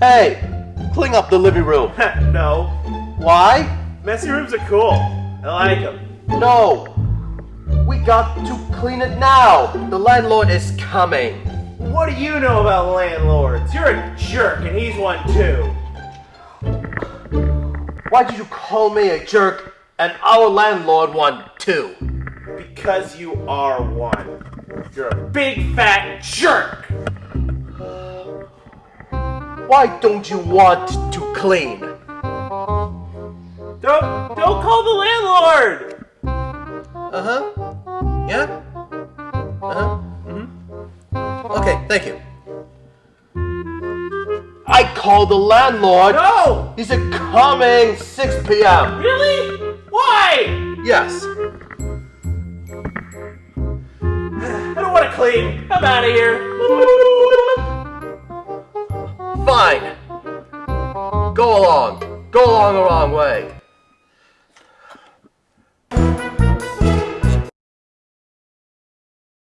Hey, clean up the living room. no. Why? Messy rooms are cool. I like them. No. We got to clean it now. The landlord is coming. What do you know about landlords? You're a jerk and he's one too. Why did you call me a jerk and our landlord one too? Because you are one. You're a big fat jerk. Why don't you want to clean? Don't don't call the landlord. Uh-huh. Yeah? Uh-huh. Mm-hmm. Okay, thank you. I called the landlord. No. He said coming 6 p.m. Really? Why? Yes. I don't want to clean. I'm out of here. Fine. Go along. Go along the wrong way.